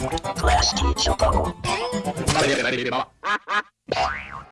Class teacher bubble.